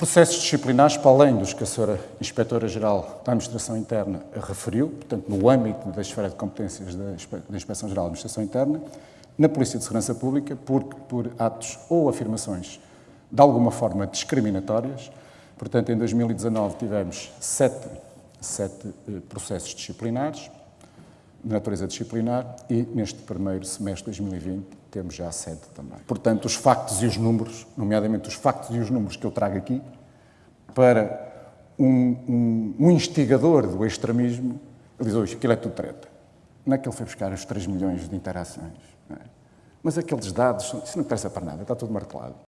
Processos disciplinares, para além dos que a Sra. Inspetora-Geral da Administração Interna referiu, portanto, no âmbito da esfera de competências da Inspeção-Geral da Administração Interna, na Polícia de Segurança Pública, por, por atos ou afirmações de alguma forma discriminatórias. Portanto, em 2019 tivemos sete, sete eh, processos disciplinares, de natureza disciplinar, e neste primeiro semestre de 2020 temos já sete também. Portanto, os factos e os números, nomeadamente os factos e os números que eu trago aqui, para um, um, um instigador do extremismo, ele diz hoje, aquilo é tudo treta. Não é que ele foi buscar os 3 milhões de interações. É? Mas aqueles dados, isso não interessa para nada, está tudo martelado.